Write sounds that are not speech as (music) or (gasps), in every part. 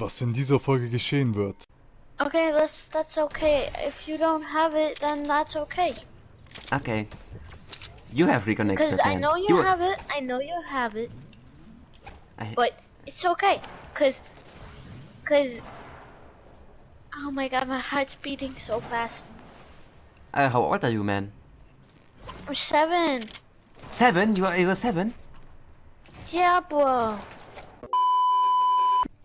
was in dieser Folge geschehen wird. Okay, that's that's okay. If you don't have it, then that's okay. Okay. You have recon Because expert, I know you, You- have it. I know you have it. I- But it's okay. Cause, cause. Oh my god, my heart's beating so fast. Uh, how old are you, man? I'm seven. Seven? You are, you are seven? Yeah, bro.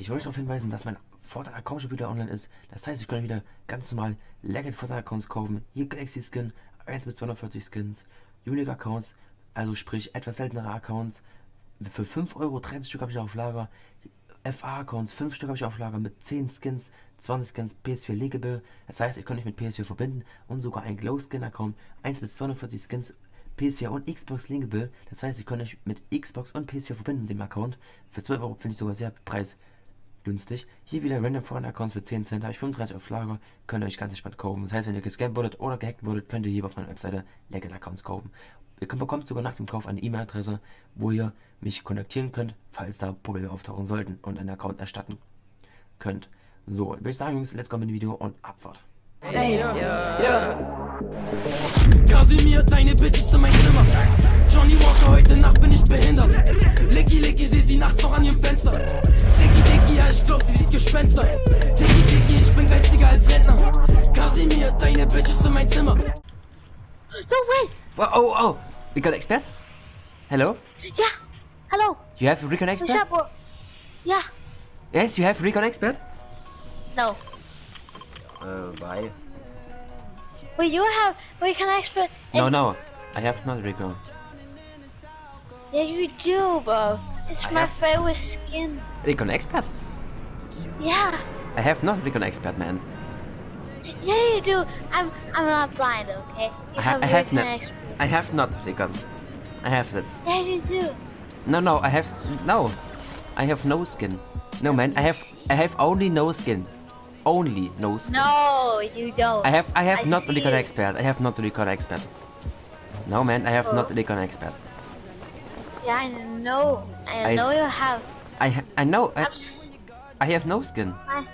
Ich wollte darauf hinweisen, dass mein Fortnite-Account schon wieder online ist. Das heißt, ich kann wieder ganz normal Legend Fortnite-Accounts kaufen. Hier Galaxy Skin, 1 bis 240 Skins, Unique Accounts, also sprich etwas seltenere Accounts. Für 5 Euro 30 Stück habe ich auf Lager. FA-Accounts, 5 Stück habe ich auf Lager mit 10 Skins, 20 Skins, PS4 Legible. Das heißt, ihr könnt euch mit PS4 verbinden und sogar ein Glow-Skin-Account, 1 bis 240 Skins, PS4 und Xbox Linkable. Das heißt, ihr könnt euch mit Xbox und PS4 verbinden mit dem Account. Für 12 Euro finde ich sogar sehr preisgünstig. Hier wieder Random Foreign Accounts für 10 Cent, habe ich 35 auf Lager, könnt ihr euch ganz entspannt kaufen. Das heißt, wenn ihr gescampt wurdet oder gehackt wurdet, könnt ihr hier auf meiner Webseite Legend Accounts kaufen. Ihr bekommt sogar nach dem Kauf eine E-Mail-Adresse, wo ihr mich kontaktieren könnt, falls da Probleme auftauchen sollten und einen Account erstatten könnt. So, würde ich sagen, Jungs, let's go mit dem Video und Abfahrt. Kasimir, deine Bitch ist in mein Zimmer. Johnny Walker, heute Nacht bin ich behindert. Licky, Licky, seh sie nachts noch an ihrem Fenster. Dicky, Dicky, ja, ich glaub, sie sieht Gespenster. Dicky, Dicky, ich bin geiziger als Rentner. Kasimir, deine Bitch ist in mein Zimmer. No way. Oh, oh, oh! Recon Expert? Hello? Yeah. Hello. You have Recon Expert? Yeah. Yes, you have Recon Expert? No. Uh, why? Wait, you have. Wait, can I expect? No, no, I have not Recon. Yeah, you do, bro. It's I my have- favorite skin. Recon Expert? Yeah. I have not Recon Expert, man. Yeah, you do. I'm. I'm not blind, okay? You I, ha I have not. I have not Recon. I have that. Yeah, you do. No, no, I have no. I have no skin. No, man, I have I have only no skin. Only no skin. No, you don't. I have I have I not Recon. Expert. I have not Recon Expert. No, man, I have not Oh. Recon Expert. Yeah, I know. I, I know you have. I ha I know I, I have no skin. I,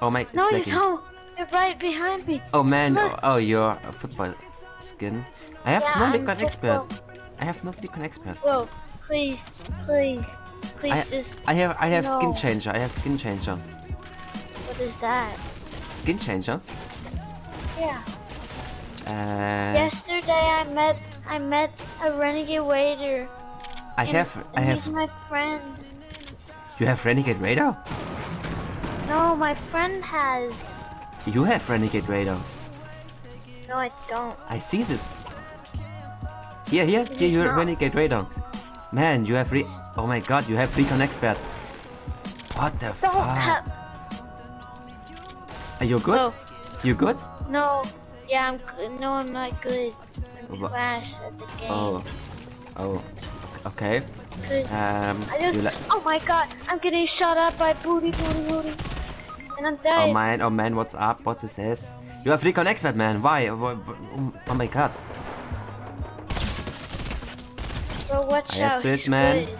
Oh my, no, you don't. You're right behind me. Oh man, Look. oh, oh you're a football skin. I have Yeah, no Recon Expert. I have no Recon Expert. Bro, please, please, please, I, just. I have I have skin changer. I have skin changer. What is that? Skin changer. Yeah. Uh, Yesterday I met I met a renegade raider. I and- have I have. He's my friend. You have Renegade Raider. No, my friend has. You have Renegade Raider. No, I don't. I see this. Here, here, here, is you have not. Renegade Raider. Man, you have re- Oh my god, you have Recon Expert. What the Don't fuck? Are you good? No, You good? no. Yeah, I'm good. No, I'm not good. I'm Wha- trash at the game. Oh. Oh. Okay. Um, I just. Oh my god, I'm getting shot at by booty, booty, booty. And I'm Oh dying. man, oh man, what's up? What is this? You have Recon Expert, man. Why? Oh my god. Bro, watch I out. this, man. good.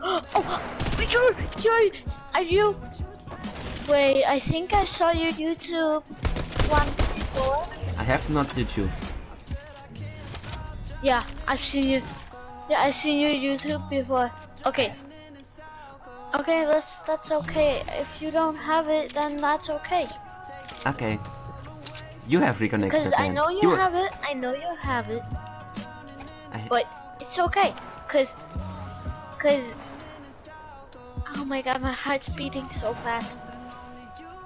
(gasps) oh, (gasps) you're, you're, are you? Wait, I think I saw your YouTube once before. I have not YouTube. Yeah, I've seen you. Yeah, I've seen your YouTube before. Okay. Okay, that's that's okay. If you don't have it, then that's okay. Okay. You have Recon Because I know you, have it. I know you have it. I- But it's okay. Cause, cause. Oh my god, my heart's beating so fast.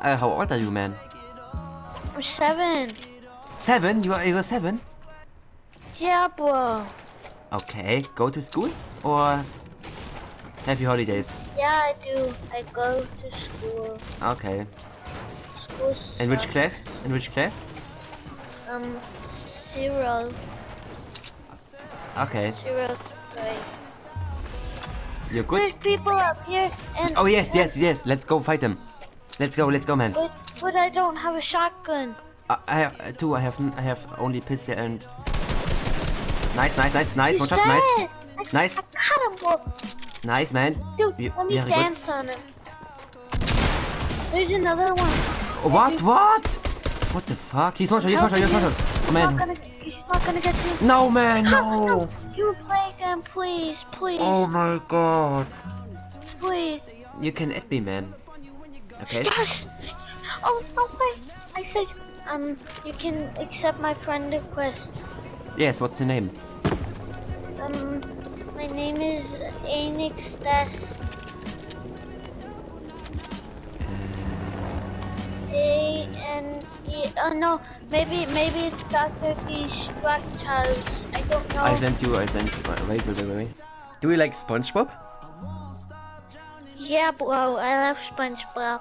Uh, how old are you, man? I'm seven. Seven? You are, you are seven? Yeah, bro. Okay, go to school or have you holidays? Yeah, I do. I go to school. Okay. School. In which class? In which class? Um, zero, Okay. zero grade. You're good? There's people up here, and Oh yes, yes, yes. Let's go fight them. Let's go, let's go, man. But, but I don't have a shotgun. I, I have uh, two. I have n- I have only pistol and. Nice, nice, nice, nice. One He's shot, nice. I, Nice. I got him, nice, man. Dude, let me very good. dance on him. There's another one. What? What? What the fuck? He's one shot, he's one shot, he's one shot. Oh He's not man. gonna, he's not gonna get you. No man, no. You play again, please, please, Oh my god. please. You can add me, man. Okay. Yes. Oh no way. I said, um, you can accept my friend request. Yes, what's your name? Um, my name is Anix Des. A N E. Oh no, maybe maybe it's Doctor D. Structures. I don't know. I sent you, I sent you. Wait, wait, wait, wait. Do you like SpongeBob? Yeah, bro. I love SpongeBob.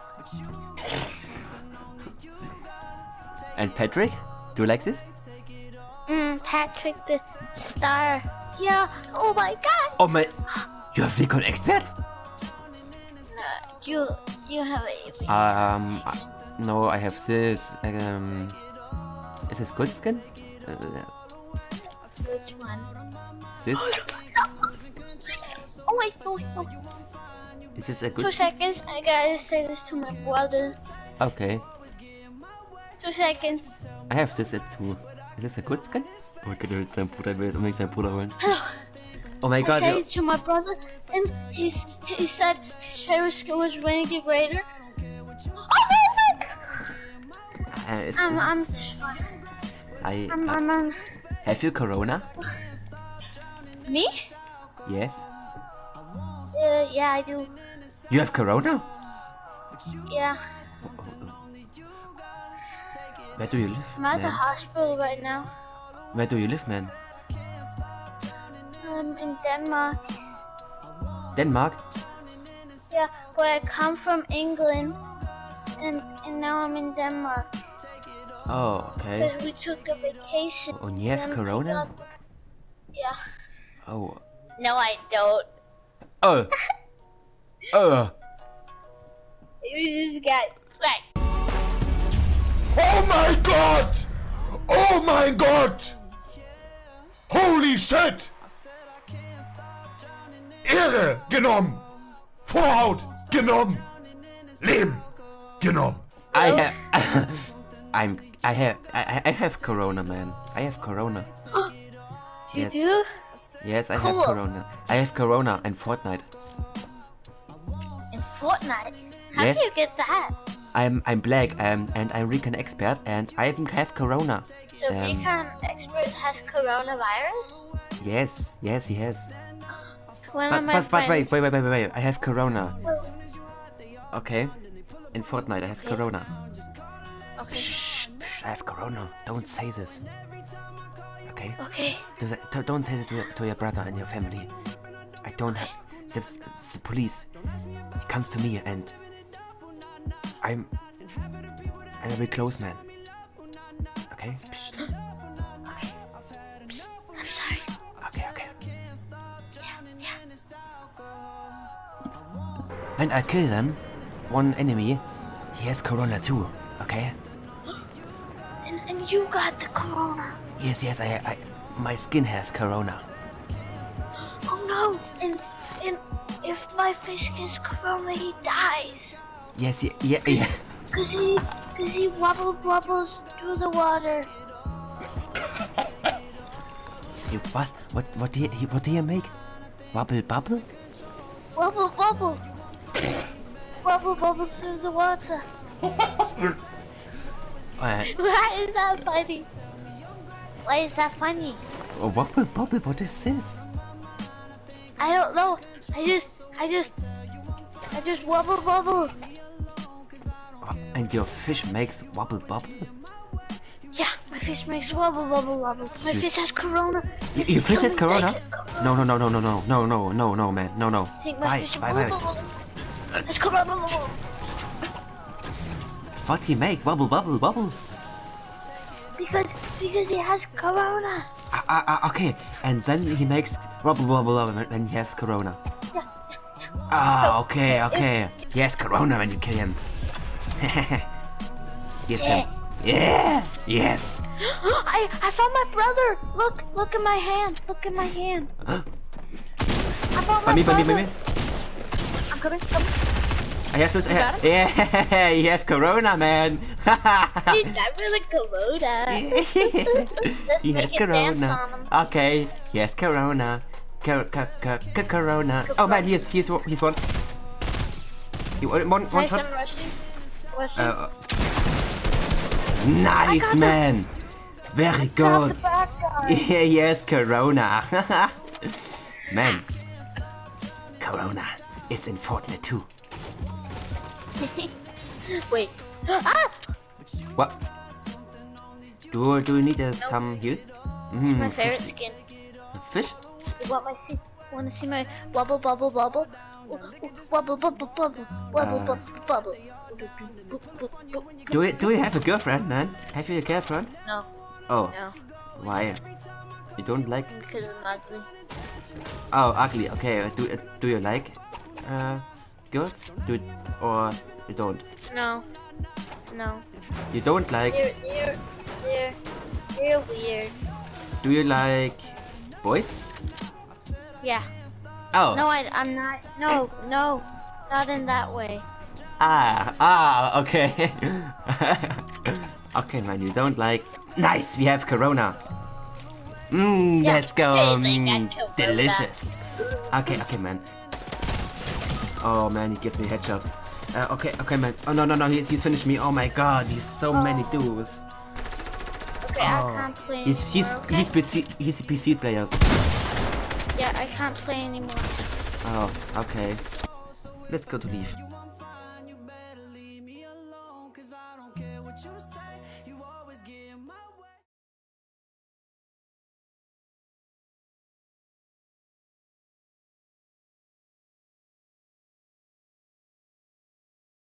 And Patrick? Do you like this? Mm, Patrick the Star. Yeah. Oh my God. Oh my. You have Recon Expert? You you have a. Um, uh, no, I have this. Um, is this good skin? Uh, Which one? this? (laughs) Oh wait, no. Is this a good? Two seconds. I gotta say this to my brother. Okay, Two seconds. I have this at two. Is this a good skin? Oh er will seinen Bruder, er will jetzt unbedingt seinen Bruder holen. Oh my I god, said it to my brother, and he's he said his favorite skill was Renegade Raider. Oh my god! uh, is, I'm I'm. I, I'm uh, I'm, I'm have you Corona? me? Yes. Uh, yeah, I do. You have Corona? Yeah, Where do you live, I'm at the hospital right now. Where do you live, man? I'm um, in Denmark. Denmark? Yeah, but I come from England, and and now I'm in Denmark Oh, okay. because we took a vacation. Oh, and you have and Corona? Yeah. Oh. No, I don't. Oh. (laughs) Oh. You just got like. Oh my god! Oh my god! Holy shit! Ehre genommen! Vorhaut genommen! Leben genommen! I have. (laughs) I'm. I have. I, I have Corona, man. I have Corona. (gasps) You Yes. do? Yes, I Cool. have Corona. I have Corona and Fortnite. Fortnite? How Yes. do you get that? I'm I'm black um, and I'm Recon expert and I even have Corona. So Um, Recon Expert has coronavirus? Yes, yes, he has. One But of my but, but wait, friends. wait, wait, wait, wait, wait. I have Corona. Well, Okay. In Fortnite, I have Okay. Corona. okay. Shh, shh, I have Corona. Don't say this. Okay. Okay. Do that- don't- say this to your, to your brother and your family. I don't have. The, police comes to me and I'm I'm a very close man. Okay. Psst. Okay. Psst, I'm sorry. Okay. Okay. Yeah, yeah. When I kill them, one enemy, he has Corona too. Okay. And, and you got the corona. Yes, yes. I, I my skin has Corona. Oh no. And if my fish gets corona, he dies. Yes, yeah, yeah, yeah. Cause he, cause he wobble wobbles through the water. You bust. What what do you what do you make? Wobble bubble? Wobble wobble. wobble wobble through the water. (laughs) Uh, Why is that funny? Why is that funny? oh, wobble bubble. What is this? I don't know. I just, I just, I just wobble wobble. Oh, and your fish makes wobble bubble? Yeah, my fish makes wobble wobble wobble. My You- fish has corona. Y- your fish Can has Corona? No, no, no, no, no, no, no, no, no, no, man, no, no. Take my Bye, fish. bye, bye. It's corona. What he make? Wobble bubble bubble? Because, because he has corona. Ah, ah, ah, okay. And then he makes wobble wobble wobble when- when he has Corona. Yeah, Ah, okay, okay. He has Corona when you kill him. (laughs) yes, him. Yeah. Yes. (gasps) I, I found my brother. Look, look at my hand. Look at my hand. Huh? I found my me, by me, brother. by me. I'm coming. coming. I have this. yeah, (laughs) you have Corona, man. Dude, that (laughs) really Corona. Let's he has Corona. Okay, he has Corona. Cor co co co Corona. Oh man, he's he's he's one. He one one, one Nice, shot. Rushing. Rushing. Uh, nice man. Very good. the bad guy. (laughs) Yeah, yes, Corona. Man. Corona is in Fortnite too. (laughs) Wait. ah! What? Do, do you need uh, some heal? Mm, My favorite skin. Fish? You want my see? Want to see my bubble bubble? Ooh, Wobble bubble bubble. Wobble Uh. bubble bubble. Do you, do you have a girlfriend, man? Have you a girlfriend? No, Oh, no, why? You don't like? because I'm ugly. Oh, ugly. Okay. Do uh, do you like uh, girls? Do it, or you don't? No, no. You don't like? You're, you're, you're, you're weird. Do you like boys? Yeah. Oh. No, I, I'm not. No, no, not in that way. Ah, ah, okay. (laughs) okay, man, you don't like. Nice, we have Corona. Mmm, Yeah, let's go. Mm, delicious. Okay, okay, man. Oh man, he gives me a headshot. Uh, okay, okay, man. Oh no, no, no, he's, he's finished me. Oh my god, he's so many dudes. Okay, Oh. I can't play He's he's okay? he's PC he's PC players. Yeah, I can't play anymore. Oh, okay. Let's go to leave.